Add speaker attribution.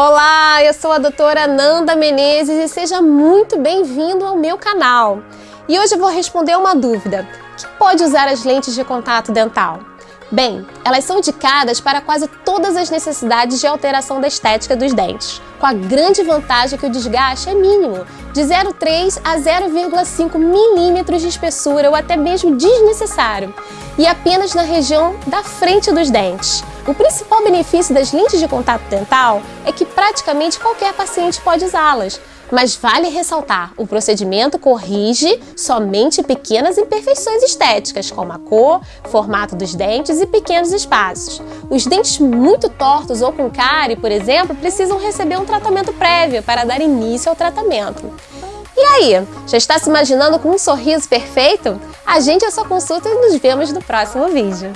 Speaker 1: Olá, eu sou a doutora Nanda Menezes e seja muito bem-vindo ao meu canal. E hoje eu vou responder uma dúvida. Quem pode usar as lentes de contato dental? Bem, elas são indicadas para quase todas as necessidades de alteração da estética dos dentes, com a grande vantagem que o desgaste é mínimo, de 0,3 a 0,5 milímetros de espessura ou até mesmo desnecessário, e apenas na região da frente dos dentes. O principal benefício das lentes de contato dental é que praticamente qualquer paciente pode usá-las, mas vale ressaltar, o procedimento corrige somente pequenas imperfeições estéticas, como a cor, formato dos dentes e pequenos espaços. Os dentes muito tortos ou com cárie, por exemplo, precisam receber um tratamento prévio para dar início ao tratamento. E aí, já está se imaginando com um sorriso perfeito? Agende a sua consulta e nos vemos no próximo vídeo.